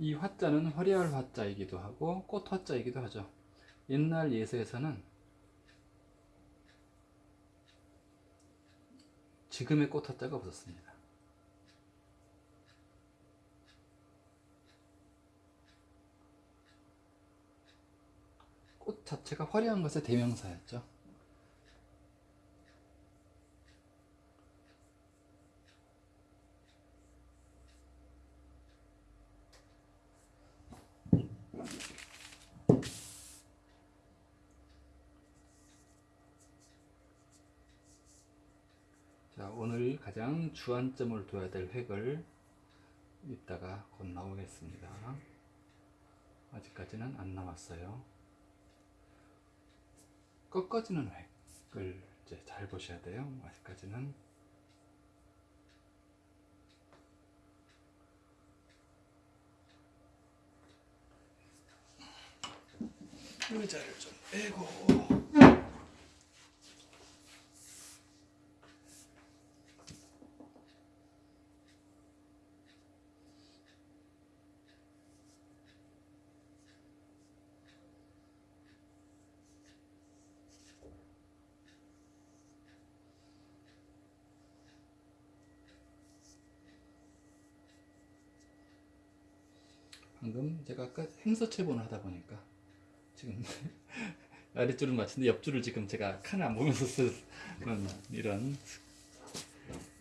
이 화자는 화려할 화자이기도 하고 꽃 화자이기도 하죠. 옛날 예서에서는 지금의 꽃 화자가 없었습니다. 꽃 자체가 화려한 것의 대명사였죠. 자, 오늘 가장 주안점을 둬야 될 획을 이따가 곧 나오겠습니다. 아직까지는 안 나왔어요. 꺾어지는 획을 이제 잘 보셔야 돼요. 아직까지는 의자를 좀 빼고. 방금 제가 아까 행서체본을 하다 보니까 지금 아랫줄을 맞추는데 옆줄을 지금 제가 칸을 안 보면서 쓰는 이런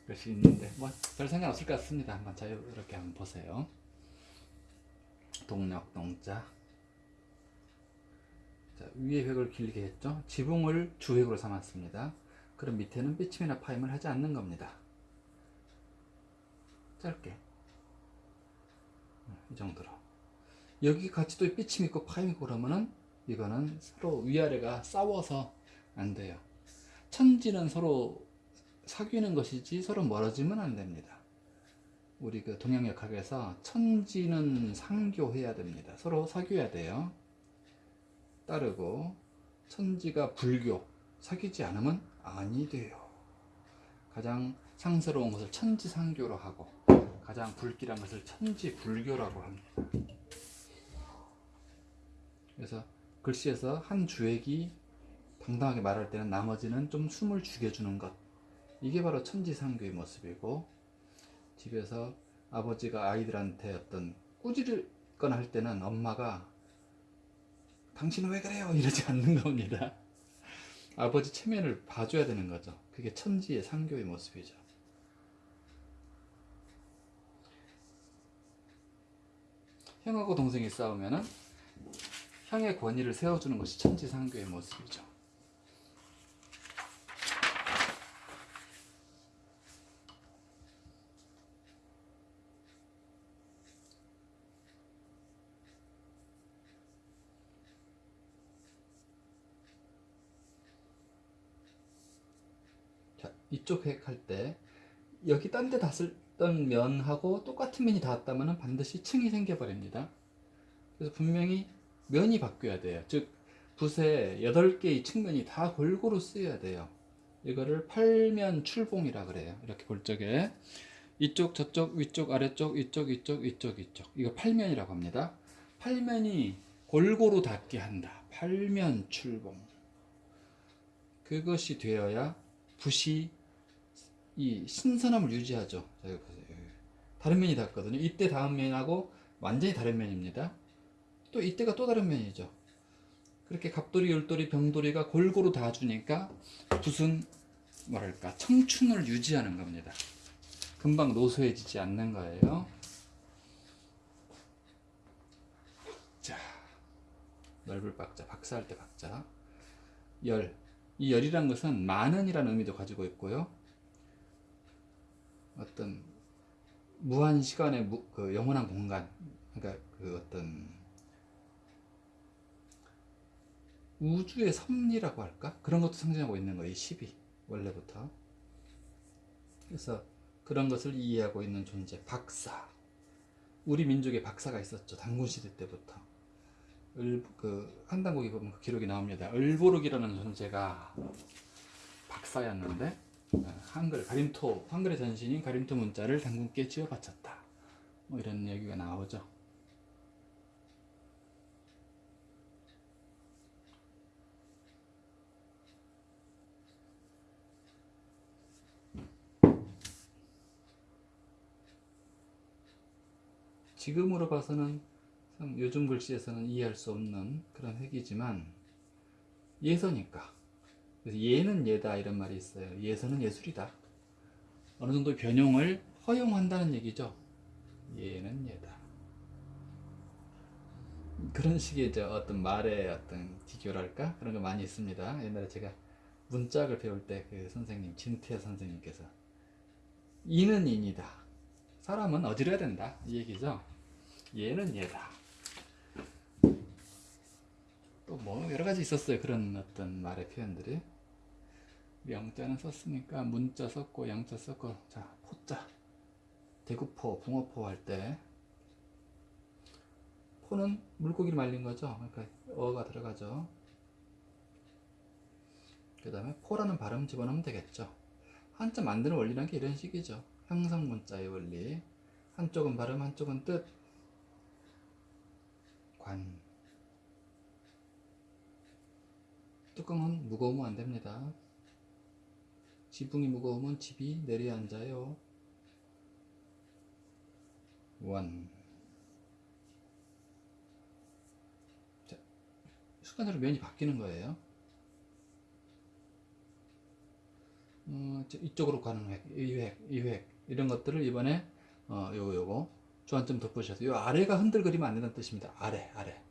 것이 있는데 뭐 별 상관없을 것 같습니다. 한번 자유롭게 한번 보세요. 동력 동자 자, 위에 획을 길게 했죠. 지붕을 주획으로 삼았습니다. 그럼 밑에는 삐침이나 파임을 하지 않는 겁니다. 짧게 이 정도로 여기 같이 또 삐침 있고 파임 있고 그러면은 이거는 서로 위아래가 싸워서 안 돼요. 천지는 서로 사귀는 것이지 서로 멀어지면 안 됩니다. 우리 그 동양역학에서 천지는 상교해야 됩니다. 서로 사귀어야 돼요. 따르고 천지가 불교 사귀지 않으면 아니 돼요. 가장 상스러운 것을 천지상교로 하고 가장 불길한 것을 천지불교라고 합니다. 그래서 글씨에서 한 주액이 당당하게 말할 때는 나머지는 좀 숨을 죽여주는 것. 이게 바로 천지상교의 모습이고 집에서 아버지가 아이들한테 어떤 꾸짖거나 할 때는 엄마가 당신은 왜 그래요? 이러지 않는 겁니다. 아버지 체면을 봐줘야 되는 거죠. 그게 천지의 상교의 모습이죠. 형하고 동생이 싸우면은 형의 권위를 세워주는 것이 천지상교의 모습이죠. 자, 이쪽 획할 때 여기 딴데 닿았던 면하고 똑같은 면이 닿았다면 반드시 층이 생겨버립니다. 그래서 분명히 면이 바뀌어야 돼요. 즉 붓의 8개의 측면이 다 골고루 쓰여야 돼요. 이거를 팔면 출봉이라 그래요. 이렇게 볼 적에 이쪽 저쪽 위쪽 아래쪽 이쪽 이쪽 이쪽 이쪽 이거 팔면이라고 합니다. 팔면이 골고루 닿게 한다. 팔면 출봉 그것이 되어야 붓이 이 신선함을 유지하죠. 자, 여기 보세요. 다른 면이 닿거든요. 이때 다음 면하고 완전히 다른 면입니다. 또 이때가 또 다른 면이죠. 그렇게 갑돌이, 열돌이, 병돌이가 골고루 다 주니까 붓은 뭐랄까 청춘을 유지하는 겁니다. 금방 노쇠해지지 않는 거예요. 박자 넓을 박자 박사할 때 박자 열. 이 열이란 것은 많은이라는 의미도 가지고 있고요. 어떤 무한 시간의 무, 그 영원한 공간, 그러니까 그 어떤 우주의 섭리라고 할까? 그런 것도 상징하고 있는 거예요. 10이 원래부터. 그래서 그런 것을 이해하고 있는 존재, 박사. 우리 민족에 박사가 있었죠. 단군 시대 때부터. 을, 그 한당국에 보면 그 기록이 나옵니다. 을보룩이라는 존재가 박사였는데 어, 한글 가림토 한글의 전신인 가림토 문자를 단군께 지어 바쳤다. 뭐 이런 얘기가 나오죠. 지금으로 봐서는 참 요즘 글씨에서는 이해할 수 없는 그런 획이지만 예서니까 그래서 예는 예다 이런 말이 있어요. 예서는 예술이다. 어느 정도 변형을 허용한다는 얘기죠. 예는 예다. 그런 식의 저 어떤 말의 어떤 기교랄까 그런 거 많이 있습니다. 옛날에 제가 문짝을 배울 때 그 선생님 진태 선생님께서 이는 인이다. 사람은 어지러야 된다 이 얘기죠. 얘는 얘다. 또 뭐 여러 가지 있었어요 그런 어떤 말의 표현들이. 영자는 썼으니까 문자 썼고 양자 썼고 자 포자 대구포 붕어포 할 때 포는 물고기를 말린 거죠. 그러니까 어가 들어가죠. 그 다음에 포라는 발음 집어넣으면 되겠죠. 한자 만드는 원리라는 게 이런 식이죠. 형상 문자의 원리. 한쪽은 발음, 한쪽은 뜻. 관. 뚜껑은 무거우면 안 됩니다. 지붕이 무거우면 집이 내려앉아요. 원. 자, 순간적으로 면이 바뀌는 거예요. 어, 저 이쪽으로 가는 획, 이 획, 이 획, 이런 것들을 이번에 어, 요거 요거 주안점 덧보셔서 요 아래가 흔들거리면 안 된다는 뜻입니다. 아래, 아래.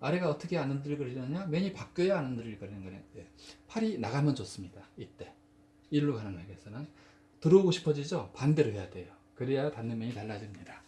아래가 어떻게 안 흔들거리느냐? 면이 바뀌어야 안 흔들거리는 거예요. 예. 팔이 나가면 좋습니다. 이때. 일로 가는 획에서는 들어오고 싶어지죠? 반대로 해야 돼요. 그래야 닿는 면이 달라집니다.